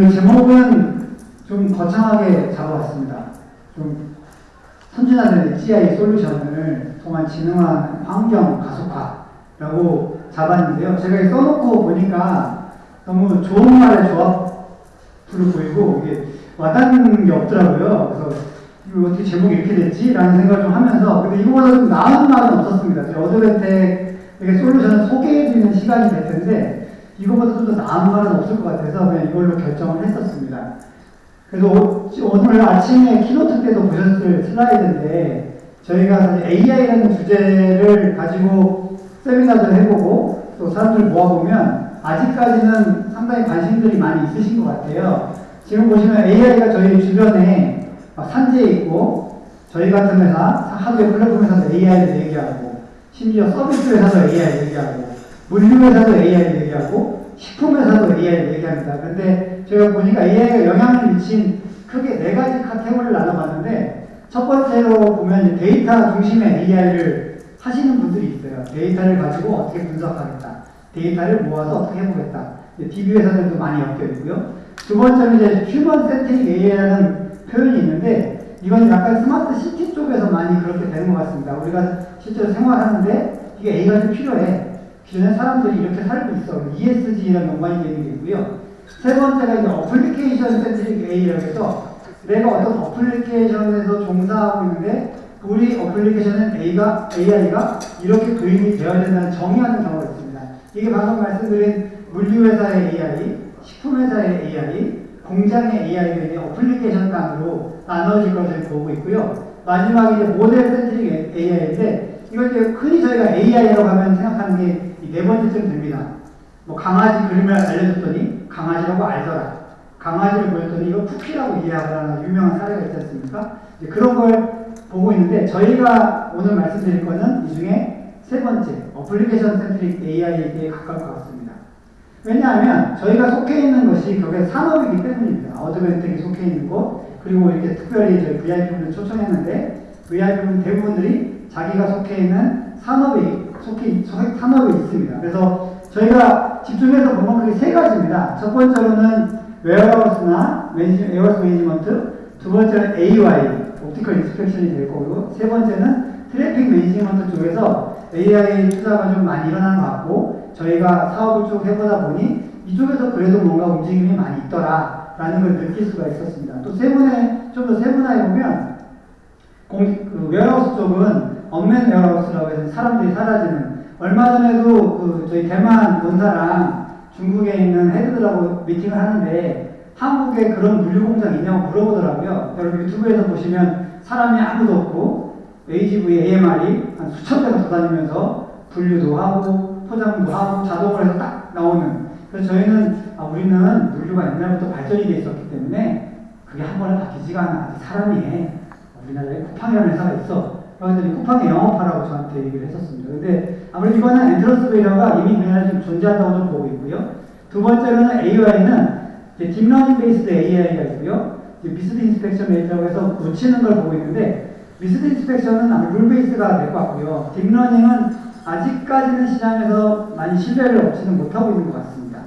그 제목은 좀 거창하게 잡아봤습니다. 좀 선진화된 GI 솔루션을 통한 진흥한 환경 가속화라고 잡았는데요. 제가 써놓고 보니까 너무 좋은 말의 조합으로 보이고 이게 와닿는 게 없더라고요. 그래서 이거 어떻게 제목이 이렇게 됐지? 라는 생각을 좀 하면서 근데 이거보다 좀 나은 말은 없었습니다. 어드벤텍에게 솔루션을 소개해드리는 시간이 될 텐데 이거보다 좀 더 나은 말은 없을 것 같아서 그냥 이걸로 결정을 했었습니다. 그래서 오늘 아침에 keynote 때도 보셨을 슬라이드인데 저희가 AI라는 주제를 가지고 세미나도 해보고 또 사람들 모아보면 아직까지는 상당히 관심들이 많이 있으신 것 같아요. 지금 보시면 AI가 저희 주변에 산재해 있고 저희 같은 회사, 하드웨어 플랫폼 회사도 AI를 얘기하고 심지어 서비스 회사도 AI 얘기하고 물류 회사도 AI 얘기하고 식품 회사도 AI 얘기합니다. 근데 제가 보니까 AI가 영향을 미친 크게 네 가지 카테고리를 나눠봤는데 첫 번째로 보면 데이터 중심의 AI를 하시는 분들이 있어요. 데이터를 가지고 어떻게 분석하겠다. 데이터를 모아서 어떻게 해보겠다. DB 회사들도 많이 엮여 있고요. 두 번째는 이제 human centric AI라는 표현이 있는데 이건 약간 스마트 시티 쪽에서 많이 그렇게 되는 것 같습니다. 우리가 실제로 생활하는데 이게 AI가 좀 필요해. 기존에 사람들이 이렇게 살고 있어. ESG랑 연관이 되는 게 있고요. 세 번째가 이제 application centric AI라고 해서 내가 어떤 어플리케이션에서 종사하고 있는데 우리 어플리케이션은 A가, AI가 이렇게 도입이 되어야 된다는 정의하는 경우가 있습니다. 이게 방금 말씀드린 물류회사의 AI, 식품회사의 AI, 공장의 AI가 이제 어플리케이션 단으로 나눠질 것을 보고 있고요. 마지막에 이제 model centric AI인데 이걸 이제 흔히 저희가 AI라고 하면 생각하는 게 네 번째쯤 됩니다. 뭐 강아지 그림을 알려줬더니 강아지라고 알더라. 강아지를 보였더니 이거 쿠키라고 이해하더라. 유명한 사례가 있지 않습니까? 그런 걸 보고 있는데 저희가 오늘 말씀드릴 거는 이 중에 세 번째 application centric AI에 가까울 것 같습니다. 왜냐하면 저희가 속해 있는 것이 결국에 산업이기 때문입니다. 어드벤텍이 속해 있는 곳 그리고 이렇게 특별히 저희 VIP분을 초청했는데 VIP분 대부분들이 자기가 속해 있는 산업이 속해 산업에 있습니다. 그래서 저희가 집중해서 보면 그게 세 가지입니다. 첫 번째로는 warehouse나 에어스 management, 두 번째는 AY, 옵티컬 인스펙션이 될 거고, 세 번째는 트래픽 management 쪽에서 AI 투자가 좀 많이 일어나는 것 같고, 저희가 사업을 쭉 해보다 보니 이쪽에서 그래도 뭔가 움직임이 많이 있더라, 라는 걸 느낄 수가 있었습니다. 또 세분해, 좀더 세분화해 보면, 공, 그 웨어하우스 쪽은 unmanned warehouse라고 해서 사람들이 사라지는 얼마 전에도 그 저희 대만 본사랑 중국에 있는 head들하고 미팅을 하는데 한국에 그런 물류 공장 있냐고 물어보더라고요. 여러분 유튜브에서 보시면 사람이 아무도 없고 AGV AMR이 한 수천 대가 돌아다니면서 분류도 하고 포장도 하고 자동으로 해서 딱 나오는 그래서 저희는 아, 우리는 물류가 옛날부터 발전이 돼 있었기 때문에 그게 한 번에 바뀌지가 않아. 사람이 해. 우리나라에 쿠팡이라는 회사가 있어. 그래서 쿠팡에 영업하라고 저한테 얘기를 했었습니다. 근데 아무래도 이거는 entrance barrier가 이미 우리나라에 좀 존재한다고 좀 보고 있고요. 두 번째로는 AI는 딥러닝 베이스드 AI가 있고요. missed inspection base라고 해서 놓치는 걸 보고 있는데 missed inspection은 아마 rule base가 될 것 같고요. 딥러닝은 아직까지는 시장에서 많이 신뢰를 얻지는 못하고 있는 것 같습니다.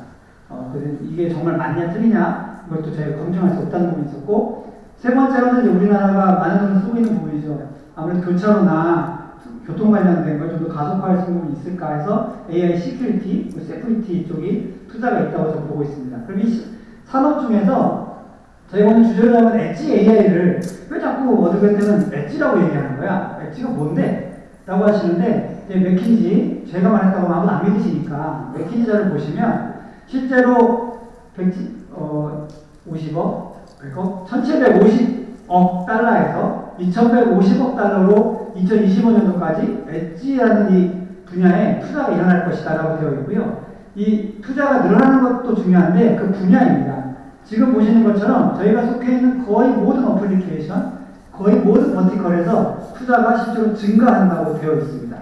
어, 그래서 이게 정말 맞냐 틀리냐 이것도 저희가 검증할 수 없다는 부분이 있었고 세 번째로는 우리나라가 많은 돈을 쓰고 있는 부분이죠. 아무래도 교차로나 교통 관련된 걸 좀 더 가속화할 수 있는 있을까 해서 AI security, security 쪽이 투자가 있다고 저는 보고 있습니다. 그럼 이 산업 중에서 저희 오늘 주제로 하면 엣지 AI를 왜 자꾸 어드벤텍은 edge라고 얘기하는 거야? edge가 뭔데? 라고 하시는데 이제 맥킨지 제가 말했다고 하면 안 믿으시니까 맥킨지 자료를 보시면 실제로 100, 어, 50억, 100억, 1750억 달러에서 2150억 달러로 2025년도까지 엣지라는 이 분야에 투자가 일어날 것이다 라고 되어 있고요. 이 투자가 늘어나는 것도 중요한데 그 분야입니다. 지금 보시는 것처럼 저희가 속해 있는 거의 모든 어플리케이션, 거의 모든 버티컬에서 투자가 실제로 증가한다고 되어 있습니다.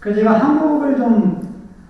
그래서 제가 한국을 좀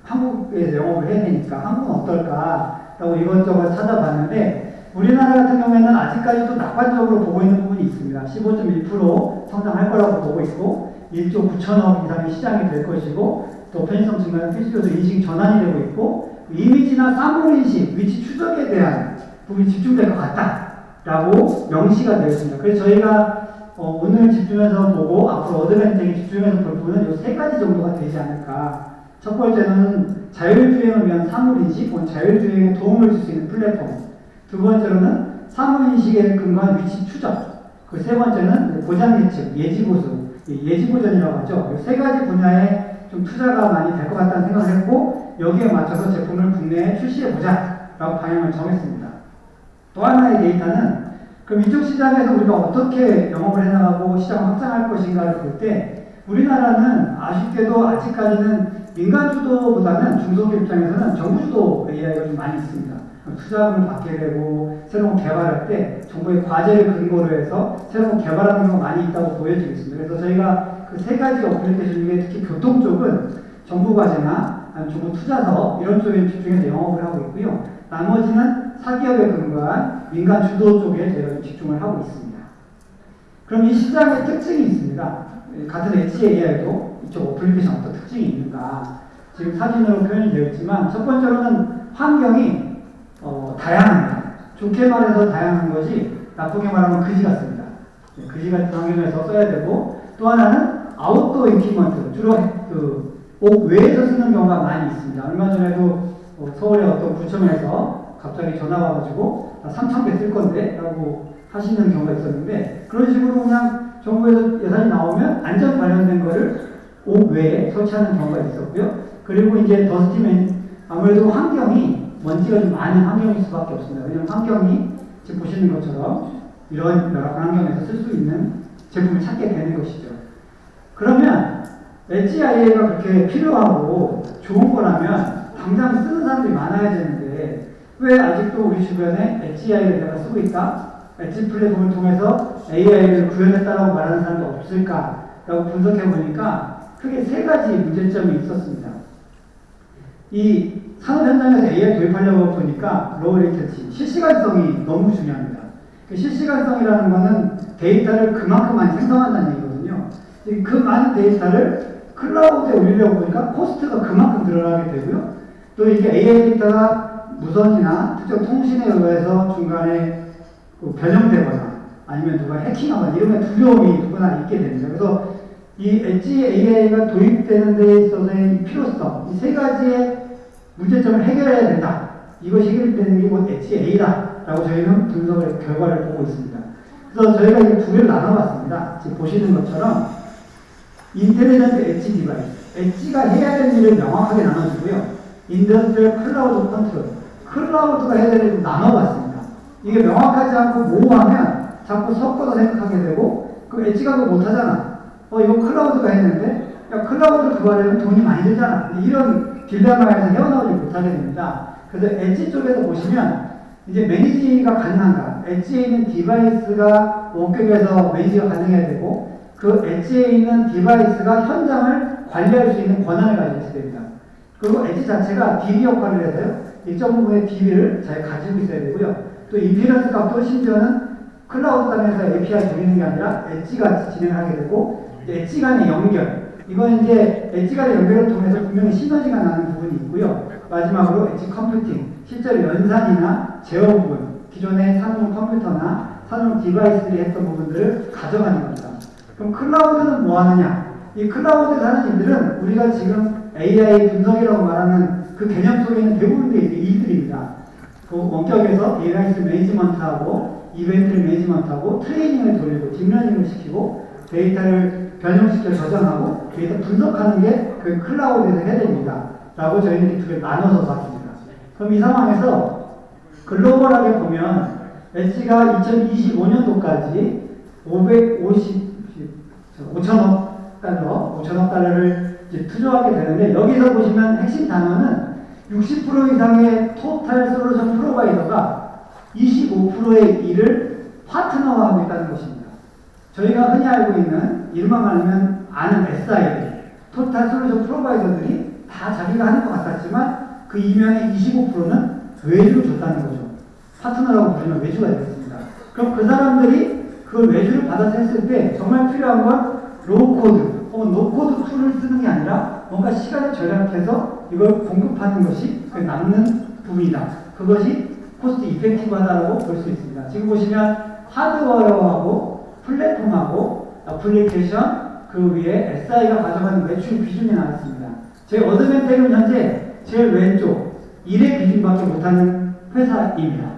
한국에서 영업을 해야 되니까 한국은 어떨까라고 이것저것 찾아봤는데 우리나라 같은 경우에는 아직까지도 낙관적으로 보고 있는 부분이 있습니다. 15.1% 성장할 거라고 보고 있고 1조 9천억 이상의 시장이 될 것이고 또 편의성 증가는 필수적으로 인식 전환이 되고 있고 이미지나 사물 인식, 위치 추적에 대한 부분이 집중될 것 같다라고 명시가 되어 있습니다. 그래서 저희가 어, 오늘 집중해서 보고 앞으로 어드밴텍에 집중해서 볼 부분은 이 세 가지 정도가 되지 않을까. 첫 번째는 자율주행을 위한 사물인식, 자율주행에 도움을 줄 수 있는 플랫폼. 두 번째로는 사물인식에 근거한 위치 추적. 그 세 번째는 고장 예측, 예지보수, 예지보전이라고 하죠. 이세 가지 분야에 좀 투자가 많이 될 것 같다는 생각을 했고, 여기에 맞춰서 제품을 국내에 출시해보자. 라고 방향을 정했습니다. 또 하나의 데이터는 그럼 이쪽 시장에서 우리가 어떻게 영업을 해나가고 시장을 확장할 것인가를 볼 때 우리나라는 아쉽게도 아직까지는 민간 주도보다는 중소기업 입장에서는 정부 주도 AI가 좀 많이 있습니다. 투자금을 받게 되고 새로운 개발할 때 정부의 과제를 근거로 해서 새로운 개발하는 경우가 많이 있다고 보여지고 있습니다. 그래서 저희가 그 세 가지 어플리케이션 중에 특히 교통 쪽은 정부 과제나 정부 투자서 이런 쪽에 집중해서 영업을 하고 있고요. 나머지는 사기업에 근거한 민간 주도 쪽에 저희가 집중을 하고 있습니다. 그럼 이 시장의 특징이 있습니다. 같은 엣지 AI도 이쪽 어플리케이션 어떤 특징이 있는가. 지금 사진으로 표현이 되어 있지만 첫 번째로는 환경이 어, 다양합니다. 좋게 말해서 다양한 것이 나쁘게 말하면 그지 같습니다. 네, 그지 같은 환경에서 써야 되고 또 하나는 outdoor environment 주로 그 옥 외에서 쓰는 경우가 많이 있습니다. 얼마 전에도 어, 서울의 어떤 구청에서 갑자기 전화가 와가지고 나 3천 개 쓸 건데 라고 하시는 경우가 있었는데 그런 식으로 그냥 정부에서 예산이 나오면 안전 관련된 거를 옥 외에 설치하는 경우가 있었고요. 그리고 이제 더스티맨 아무래도 환경이 먼지가 좀 많은 환경일 수밖에 없습니다. 왜냐하면 환경이 지금 보시는 것처럼 이런 열악한 환경에서 쓸 수 있는 제품을 찾게 되는 것이죠. 그러면 엣지 IA가 그렇게 필요하고 좋은 거라면 당장 쓰는 사람들이 많아야 되는데 왜 아직도 우리 주변에 엣지 IA를 내가 쓰고 있다? 엣지 플랫폼을 통해서 AI를 구현했다라고 말하는 사람도 없을까라고 분석해 보니까 크게 세 가지 문제점이 있었습니다. 이 산업 현장에서 AI 도입하려고 보니까 low latency, 실시간성이 너무 중요합니다. 그 실시간성이라는 것은 데이터를 그만큼 많이 생성한다는 얘기거든요. 그 많은 데이터를 클라우드에 올리려고 보니까 cost가 그만큼 늘어나게 되고요. 또 이게 AI 데이터가 무선이나 특정 통신에 의해서 중간에 그 변형되거나 아니면 누가 해킹하거나 이런 두려움이 누구나 있게 됩니다. 그래서 이 엣지 AI가 도입되는 데 있어서의 필요성, 이 세 가지의 문제점을 해결해야 된다. 이것이 해결되는 게곧 엣지 A다 라고 저희는 분석의 결과를 보고 있습니다. 그래서 저희가 이 두 개를 나눠봤습니다. 지금 보시는 것처럼 intelligent edge device, edge가 해야 되는 일을 명확하게 나눠주고요. industrial cloud control, 클라우드가 해야 되는 일을 나눠봤습니다. 이게 명확하지 않고 모호하면 자꾸 섞어서 생각하게 되고 그 edge가 그거 못하잖아. 어 이거 클라우드가 했는데 야 클라우드 그거 하려면 돈이 많이 들잖아. 이런 딜레마에서 헤어나오지 못하게 됩니다. 그래서 엣지 쪽에서 보시면 이제 매니지가 가능한가? 엣지에 있는 디바이스가 원격에서 매니지가 가능해야 되고 그 edge에 있는 device가 현장을 관리할 수 있는 권한을 가지고 있어야 됩니다. 그리고 엣지 자체가 DB 역할을 해서요. 일정 부분의 DB를 잘 가지고 있어야 되고요. 또 inference 값도 심지어는 클라우드 단에서 API 돌리는 게 아니라 edge가 진행하게 되고 엣지 간의 연결 이건 이제 엣지 간의 연결을 통해서 분명히 시너지가 나는 부분이 있고요. 마지막으로 edge computing 실제로 연산이나 제어 부분 기존의 산업 컴퓨터나 산업 device들이 했던 부분들을 가져가는 겁니다. 그럼 클라우드는 뭐 하느냐? 이 클라우드에서 하는 일들은 우리가 지금 AI 분석이라고 말하는 그 개념 속에 있는 대부분의 일들입니다. 그 원격에서 database management하고 이벤트를 management하고 트레이닝을 돌리고 딥러닝을 시키고 데이터를 변형시켜 저장하고 데이터 분석하는 게 그 클라우드에서 해야 됩니다. 라고 저희는 이렇게 두개 나눠서 봤습니다. 그럼 이 상황에서 글로벌하게 보면 엣지가 2025년도까지 550, 5천억 달러, 5천억 달러를 투자하게 되는데 여기서 보시면 핵심 단어는 60% 이상의 토탈 솔루션 프로바이더가 25%의 일을 있다는 것입니다. 저희가 흔히 알고 있는 이름만 말하면 아는 SI, 토탈 솔루션 프로바이더들이 다 자기가 하는 것 같았지만 그 이면의 25%는 외주를 줬다는 거죠. 파트너라고 부르면 외주가 되겠습니다. 그럼 그 사람들이 그걸 외주를 받아서 했을 때 정말 필요한 건 low-code 혹은 no-code tool을 쓰는 게 아니라 뭔가 시간을 절약해서 이걸 공급하는 것이 그 남는 부분이다. 그것이 cost effective하다고 볼 수 있습니다. 지금 보시면 하드웨어하고 플랫폼하고 애플리케이션 그 위에 SI가 가져가는 매출 비중이 나왔습니다. 저희 Advantech은 현재 제일 왼쪽 1의 비중밖에 못하는 회사입니다.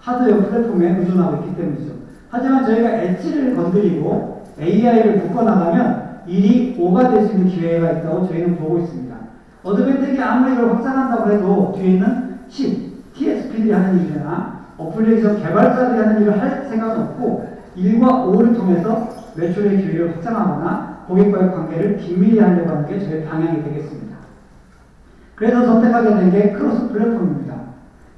하드웨어 플랫폼에 의존하고 있기 때문이죠. 하지만 저희가 엣지를 건드리고 AI를 묶어나가면 1이 5가 될 수 있는 기회가 있다고 저희는 보고 있습니다. Advantech이 아무리 이걸 확산한다고 해도 뒤에 있는 10, TSP들이 하는 일이나 어플리케이션 개발자들이 하는 일을 할 생각은 없고 1과 5를 통해서 매출의 기회를 확장하거나 고객과의 관계를 긴밀히 하려고 하는 게 저희 방향이 되겠습니다. 그래서 선택하게 된 게 cross platform입니다.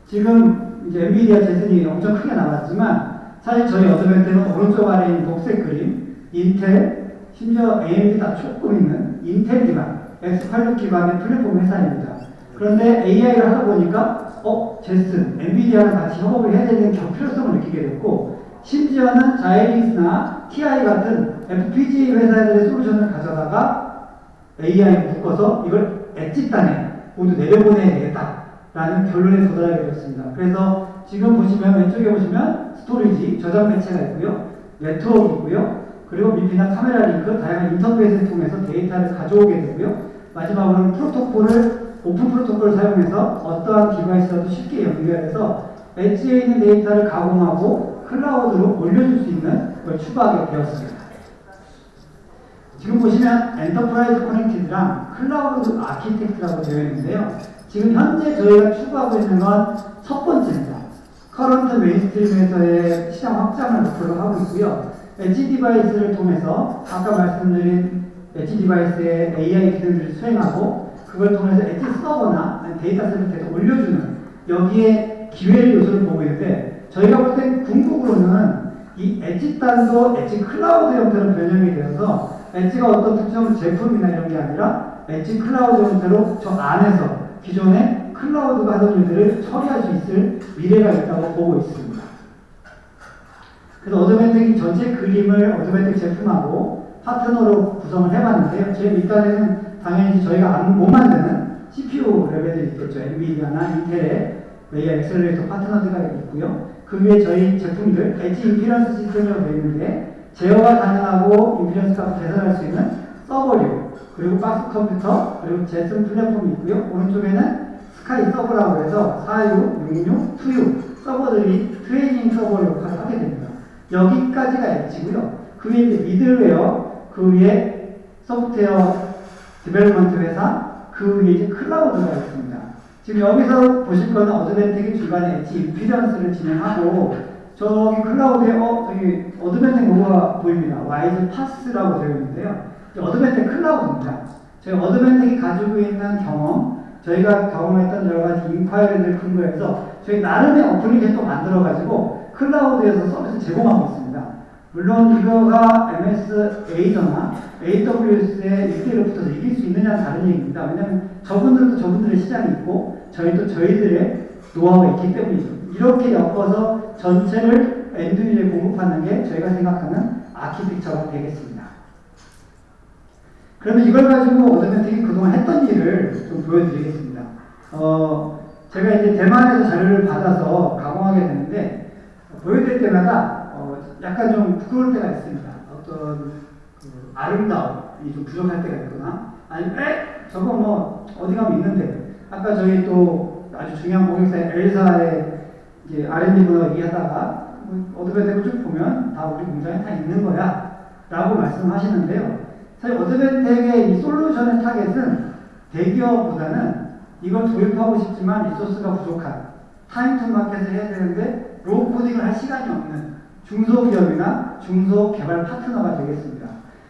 지금 이제 NVIDIA Jetson이 엄청 크게 나왔지만 사실 저희 Advantech는 오른쪽 아래에 있는 녹색 그림, 인텔, 심지어 AMD 다 조금 있는 인텔 기반, X86 기반의 플랫폼 회사입니다. 그런데 AI를 하다 보니까 어, Jetson, NVIDIA랑 같이 협업을 해야 되는 필요성을 느끼게 됐고 심지어는 Xilinx나 TI 같은 FPGA 회사들의 솔루션을 가져다가 AI 묶어서 이걸 edge단에 모두 내려보내야 되겠다 라는 결론에 도달하게 되었습니다. 그래서 지금 보시면 왼쪽에 보시면 storage, 저장 매체가 있고요. 네트워크 있고요. 그리고 MIPI나 Camera Link, 다양한 인터페이스를 통해서 데이터를 가져오게 되고요. 마지막으로는 프로토콜을 open protocol을 사용해서 어떠한 device라도 쉽게 연결해서 엣지에 있는 데이터를 가공하고 클라우드로 올려줄 수 있는 걸 추가하게 되었습니다. 지금 보시면 enterprise connected랑 cloud architect라고 되어 있는데요. 지금 현재 저희가 추구하고 있는 건 첫 번째입니다. current mainstream에서의 시장 확장을 목표로 하고 있고요. edge device를 통해서 아까 말씀드린 edge device의 AI 기능들을 수행하고 그걸 통해서 엣지 서버나 데이터셋을 계속 올려주는 여기에 기회의 요소를 보고 있는데 저희가 볼땐 궁극으로는 이 edge 단도 edge cloud 형태로 변형이 되어서 엣지가 어떤 특정 제품이나 이런 게 아니라 edge cloud 형태로 저 안에서 기존의 클라우드가 하던 일들을 처리할 수 있을 미래가 있다고 보고 있습니다. 그래서 Advantech이 전체 그림을 Advantech 제품하고 파트너로 구성을 해봤는데요. 제일 밑단에는 당연히 저희가 못 만드는 CPU 레벨이 있겠죠. NVIDIA나 Intel의 AI accelerator 파트너들가 있고요. 그 위에 저희 제품들 edge inference system이라고 되어 있는데 제어가 가능하고 inference 값을 계산할 수 있는 서버류 그리고 box computer 그리고 Jetson 플랫폼이 있고요. 오른쪽에는 SKY server라고 해서 4U, 6U, 2U 서버들이 training server 역할을 하게 됩니다. 여기까지가 edge고요. 그 위에 미들웨어, 그 위에 software development 회사, 그 위에 이제 있습니다. 지금 여기서 보실 거는 Advantech이 중간에 edge inference를 진행하고 저기 클라우드에 어 저기 Advantech 로고가 보입니다. WISE-PaaS라고 되어 있는데요. Advantech 클라우드입니다. 저희 Advantech이 가지고 있는 경험, 저희가 경험했던 여러 가지 inquiry를 근거해서 저희 나름의 application도 만들어가지고 클라우드에서 서비스 제공하고 있습니다. 물론 이거가 MS Azure나 AWS의 1대1로 붙어서 이길 수 있느냐는 다른 얘기입니다. 왜냐하면 저분들도 저분들의 시장이 있고 저희도 저희들의 노하우가 있기 때문이죠. 이렇게 엮어서 전체를 엔드유저에 공급하는 게 저희가 생각하는 아키텍처가 되겠습니다. 그러면 이걸 가지고 어드벤텍이 그동안 했던 일을 좀 보여드리겠습니다. 어, 제가 이제 대만에서 자료를 받아서 가공하게 되는데 보여드릴 때마다 어, 약간 좀 부끄러울 때가 있습니다. 어떤 그 아름다움이 좀 부족할 때가 있거나 아니면 에 저거 뭐 어디 가면 있는데 아까 저희 또 아주 중요한 고객사의 엘사의 이제 R&D 분하고 얘기하다가 뭐 Advantech을 쭉 보면 다 우리 공장에 다 있는 거야 라고 말씀하시는데요. 사실 Advantech의 이 솔루션의 target은 대기업보다는 이걸 도입하고 싶지만 resource가 부족한 time to market을 해야 되는데 low coding을 할 시간이 없는 중소기업이나 중소개발 파트너가 되겠습니다.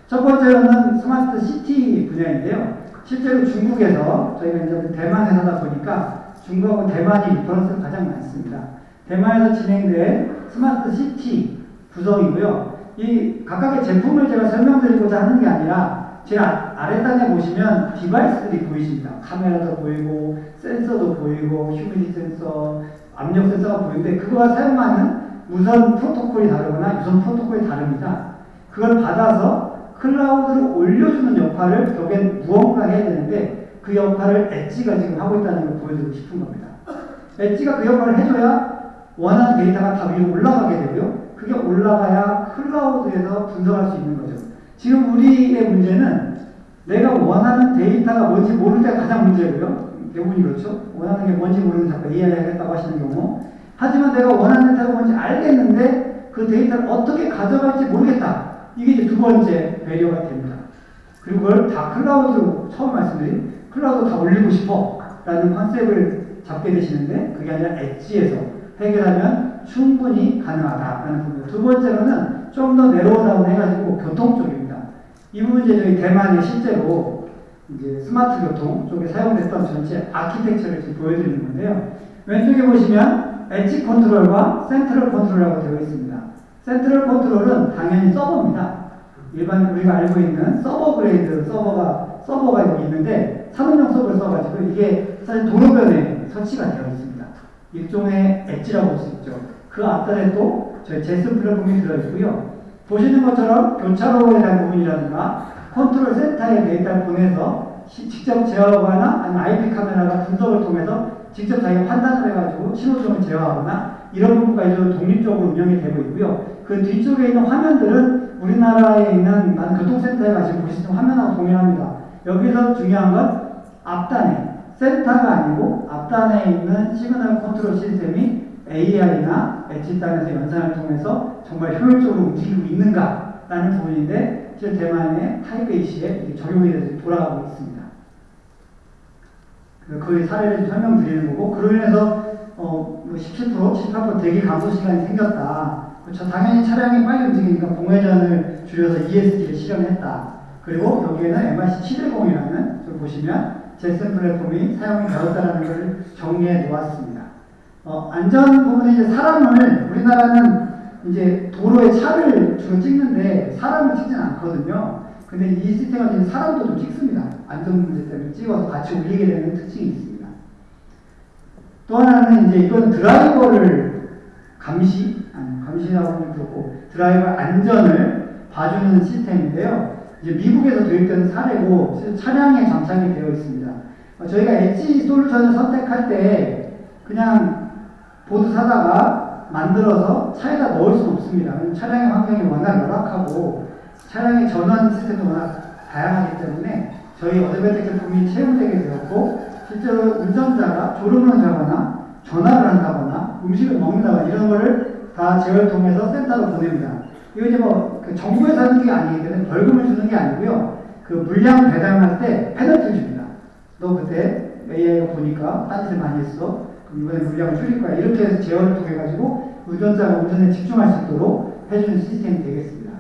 첫 번째로는 smart city 분야인데요. 실제로 중국에서 저희가 이제 대만 회사다 보니까 중국하고 대만이 reference가 가장 많습니다. 대만에서 진행된 smart city 구성이고요. 이 각각의 제품을 제가 설명드리고자 하는 게 아니라 제일 아래단에 보시면 device들이 보이십니다. 카메라도 보이고 센서도 보이고 humidity 센서, 압력 센서가 보이는데 그거가 사용하는 무선 프로토콜이 다르거나 유선 프로토콜이 다릅니다. 그걸 받아서 클라우드로 올려주는 역할을 결국엔 무언가 해야 되는데 그 역할을 엣지가 지금 하고 있다는 걸 보여드리고 싶은 겁니다. 엣지가 그 역할을 해줘야 원하는 데이터가 다 위로 올라가게 되고요. 그게 올라가야 클라우드에서 분석할 수 있는 거죠. 지금 우리의 문제는 내가 원하는 데이터가 뭔지 모를 때가 가장 문제고요. 대부분이 그렇죠. 원하는 게 뭔지 모르는 자꾸 AI 하겠다고 하시는 경우. 하지만 내가 원하는 데이터가 뭔지 알겠는데 그 데이터를 어떻게 가져갈지 모르겠다. 이게 이제 두 번째 barrier가 됩니다. 그리고 그걸 다 클라우드로 처음 말씀드린 클라우드 다 올리고 싶어 라는 concept을 잡게 되시는데 그게 아니라 edge에서 해결하면 충분히 가능하다라는 부분. 두 번째로는 좀 더 narrow down 해가지고 교통 쪽입니다. 이 부분 이제 저희 대만에 실제로 이제 스마트 교통 쪽에 사용됐던 전체 아키텍처를 지금 보여드리는 건데요. 왼쪽에 보시면 edge control과 central control이라고 되어 있습니다. central control은 당연히 서버입니다. 일반 우리가 알고 있는 server grade 서버가 서버가 여기 있는데 산업용 서버를 써가지고 이게 사실 도로변에 설치가 되어 있습니다. 일종의 edge라고 볼 수 있죠. 그 앞단에 또 저희 제스 플랫폼이 들어있고요. 보시는 것처럼 교차로에 대한 부분이라든가 컨트롤 센터에 데이터를 보내서 시, 직접 제어하거나 아니면 IP 카메라가 분석을 통해서 직접 자기가 판단을 해가지고 신호점을 제어하거나 이런 부분까지 독립적으로 운영이 되고 있고요. 그 뒤쪽에 있는 화면들은 우리나라에 있는 많은 교통센터에 가시면 있는 화면하고 동일합니다. 여기서 중요한 건 앞단에 센터가 아니고 앞단에 있는 시그널 컨트롤 시스템이 AI나 엣지 단에서 연산을 통해서 정말 효율적으로 움직이고 있는가라는 부분인데 지금 대만의 타이베이시에 적용이 돼서 돌아가고 있습니다. 그 사례를 설명드리는 거고 그로 인해서 어, 17%뭐18% 대기 감소 시간이 생겼다. 그렇죠. 당연히 차량이 빨리 움직이니까 공회전을 줄여서 ESG를 실현했다. 그리고 여기에는 MRC 710이라는 좀 보시면 제슨 플랫폼이 사용이 되었다는 것을 정리해 놓았습니다. 어, 안전 부분에 이제 사람을 우리나라는 이제 도로에 차를 주로 찍는데 사람을 찍지는 않거든요. 근데 이 시스템은 사람도 좀 찍습니다. 안전 문제 때문에 찍어서 같이 올리게 되는 특징이 있습니다. 또 하나는 이제 이건 드라이버를 감시, 아니, 감시라고 하면 그렇고 드라이버 안전을 봐주는 시스템인데요. 이제 미국에서 도입된 사례고 차량에 장착이 되어 있습니다. 어, 저희가 엣지 솔루션을 선택할 때 그냥 보드 사다가 만들어서 차에다 넣을 수는 없습니다. 차량의 환경이 워낙 열악하고 차량의 전원 시스템이 워낙 다양하기 때문에 저희 어드밴텍 제품이 채용되게 되었고 실제로 운전자가 졸음을 자거나 전화를 한다거나 음식을 먹는다거나 이런 거를 다 제어를 통해서 센터로 보냅니다. 이거 이제 뭐 그 정부에서 하는 게 아니기 때문에 벌금을 주는 게 아니고요. 그 물량 배달할 때 페널티 줍니다. 너 그때 AI가 보니까 딴짓을 많이 했어. 그럼 이번에 물량을 줄일 거야. 이렇게 해서 제어를 통해 가지고 운전자가 운전에 집중할 수 있도록 해주는 시스템이 되겠습니다.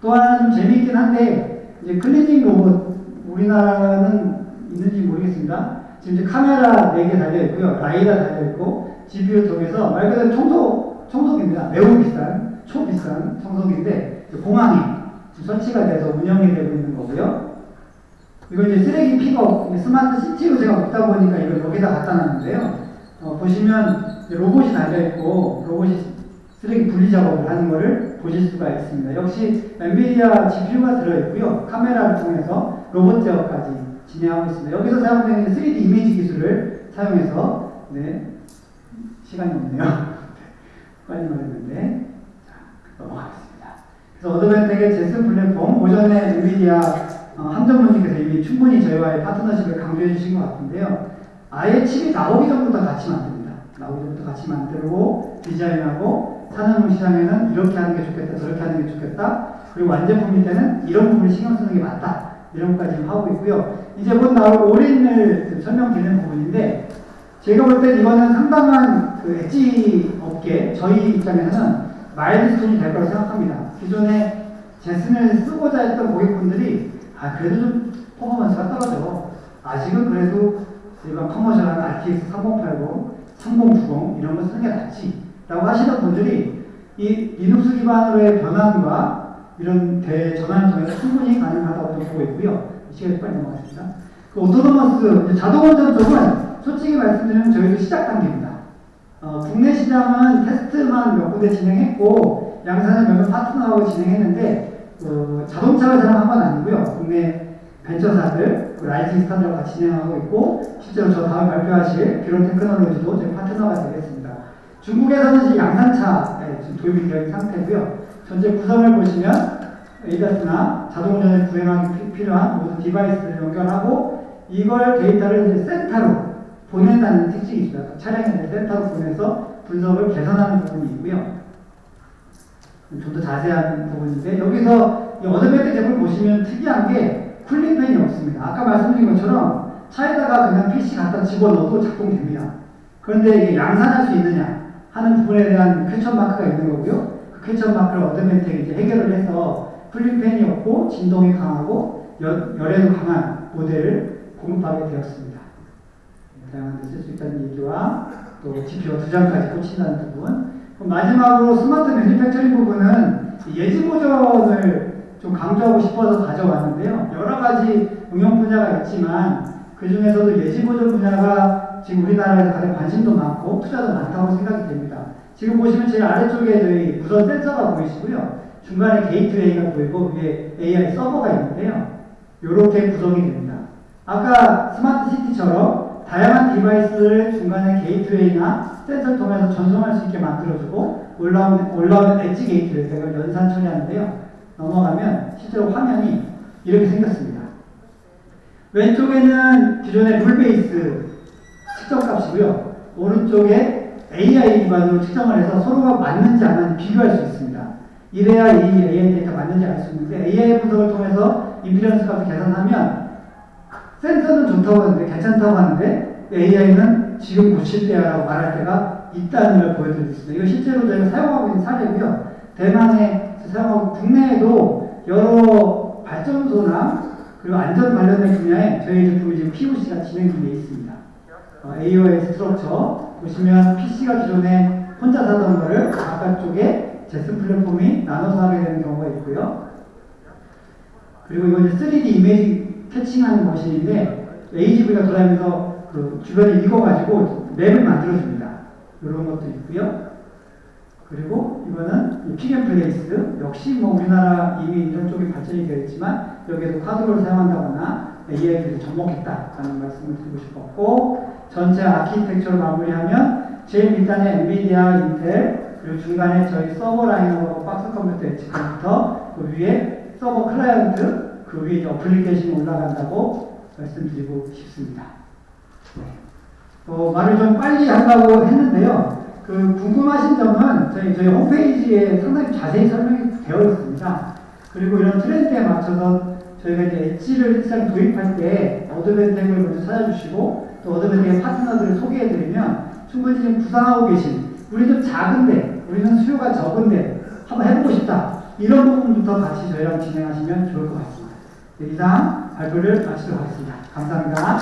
또 하나는 좀 재미있긴 한데 이제 클리징 로봇 우리나라는 있는지 모르겠습니다. 지금 이제 카메라 4개 달려 있고요. 라이다 달려 있고 GPU 통해서 말 그대로 청소 청소기입니다. 매우 비싼 초비싼 청소기인데 공항에 설치가 돼서 운영이 되고 있는 거고요. 이거 이제 쓰레기 픽업 스마트 시티로 제가 맡다 보니까 이걸 여기다 갖다 놨는데요. 어, 보시면 로봇이 달려 있고 로봇이 쓰레기 분리 작업을 하는 것을 보실 수가 있습니다. 역시 엔비디아 GPU가 들어있고요. 카메라를 통해서 로봇 제어까지 진행하고 있습니다. 여기서 사용되는 3D 이미지 기술을 사용해서 네, 시간이 없네요. 빨리 말했는데 자, 넘어가겠습니다. 그래서 어드밴텍의 제스 플랫폼 오전에 엔비디아 어, 함정분님께서 이미 충분히 저희와의 파트너십을 강조해 주신 것 같은데요. 아예 칩이 나오기 전부터 같이 만듭니다. 나오기 전부터 같이 만들고 디자인하고 산업용 시장에는 이렇게 하는 게 좋겠다, 저렇게 하는 게 좋겠다. 그리고 완제품일 때는 이런 부분을 신경 쓰는 게 맞다. 이런 것까지 하고 있고요. 이제 곧 나올 올인을 설명드리는 부분인데 제가 볼 때 이거는 상당한 그 엣지 업계 저희 입장에서는 milestone이 될 거라고 생각합니다. 기존에 Jetson을 쓰고자 했던 고객분들이 아 그래도 좀 퍼포먼스가 떨어져. 아직은 그래도 일반 commercial한 RTX 3080, 3090 이런 거 쓰는 게 낫지. 라고 하시는 분들이 이 리눅스 기반으로의 변환과 이런 대전환을 통해서 충분히 가능하다고 보고 있고요. 시간이 빨리 넘어가겠습니다. 그 autonomous 자동 운전 쪽은 솔직히 말씀드리면 저희도 시작 단계입니다. 어, 국내 시장은 테스트만 몇 군데 진행했고 양산을 몇몇 파트너하고 진행했는데 어, 자동차 회사랑 한 건 아니고요. 국내 벤처사들, 그 rising star들과 진행하고 있고 실제로 저 다음 발표하실 비론 테크놀로지도 저희 파트너가 되겠습니다. 중국에서는 양산차에 지금 도입이 되어 있는 상태고요. 전체 구성을 보시면 ADAS나 자동운전에 구현하기 피- 필요한 모든 디바이스를 연결하고 이걸 데이터를 이제 센터로 보낸다는 특징이 있습니다. 차량에 대해 센터로 보내서 분석을 개선하는 부분이 있고요. 좀 더 자세한 부분인데 여기서 이 어드밴텍 제품 보시면 특이한 게 cooling fan이 없습니다. 아까 말씀드린 것처럼 차에다가 그냥 PC 갖다 집어넣어도 작동됩니다. 그런데 이게 양산할 수 있느냐 하는 부분에 대한 퀘천 마크가 있는 거고요. 그 question mark를 어드밴텍이 이제 해결을 해서 cooling fan이 없고 진동에 강하고 열, 열에도 강한 모델을 공급하게 되었습니다. 다양한 데 쓸 수 있다는 얘기와 또 GPU가 두 장까지 꽂힌다는 부분. 마지막으로 smart manufacturing 부분은 예지 보전을 좀 강조하고 싶어서 가져왔는데요. 여러 가지 응용 분야가 있지만 그 중에서도 예지 보전 분야가 지금 우리나라에서 가장 관심도 많고 투자도 많다고 생각이 됩니다. 지금 보시면 제일 아래쪽에 저희 무선 센서가 보이시고요. 중간에 게이트웨이가 보이고 위에 AI 서버가 있는데요. 이렇게 구성이 됩니다. 아까 스마트 시티처럼 다양한 디바이스를 중간에 게이트웨이나 센서를 통해서 전송할 수 있게 만들어주고 올라오는, 올라오는 엣지 게이트웨이, 이걸 연산 처리하는데요. 넘어가면 실제로 화면이 이렇게 생겼습니다. 왼쪽에는 기존의 rule base 측정 값이고요. 오른쪽에 AI 기반으로 측정을 해서 서로가 맞는지 안 맞는지 비교할 수 있습니다. 이래야 이 AI 데이터 맞는지 알 수 있는데 AI 분석을 통해서 임피던스 값을 계산하면 센서는 좋다고 하는데 괜찮다고 하는데 AI는 지금 고칠 때야라고 말할 때가 있다는 걸 보여드리겠습니다. 이거 실제로 저희가 사용하고 있는 사례고요. 대만에 사용하고 국내에도 여러 발전소나 그리고 안전 관련된 분야에 저희 제품이 지금 POC가 진행 중에 있습니다. 어, AOS structure 보시면 PC가 기존에 혼자 하던 거를 바깥쪽에 제스 플랫폼이 나눠서 하게 되는 경우가 있고요. 그리고 이건 이제 3D 이미지 catching하는 machine인데 AGV가 돌아다니면서 그 주변에 읽어가지고 map을 만들어줍니다. 이런 것도 있고요. 그리고 이거는 pick and place 역시 뭐 우리나라 이미 이런 쪽이 발전이 되어 있지만 여기에도 쿼드로를 사용한다거나 AI를 접목했다라는 말씀을 드리고 싶었고 전체 아키텍처를 마무리하면 제일 밑단에 엔비디아, 인텔 그리고 중간에 저희 서버 라인하고 박스 컴퓨터 엣지 컴퓨터 그 위에 서버 클라이언트 그 위에 application이 올라간다고 말씀드리고 싶습니다. 네. 어, 말을 좀 빨리 하려고 했는데요. 그 궁금하신 점은 저희 저희 홈페이지에 상당히 자세히 설명이 되어 있습니다. 그리고 이런 트렌드에 맞춰서 저희가 이제 엣지를 일상 도입할 때 어드밴텍을 먼저 찾아주시고 또 어드밴텍의 파트너들을 소개해드리면 충분히 지금 구상하고 계신 우리 좀 작은데 우리는 수요가 적은데 한번 해보고 싶다 이런 부분부터 같이 저희랑 진행하시면 좋을 것 같습니다. 네, 이상 발표를 마치도록 하겠습니다. 감사합니다.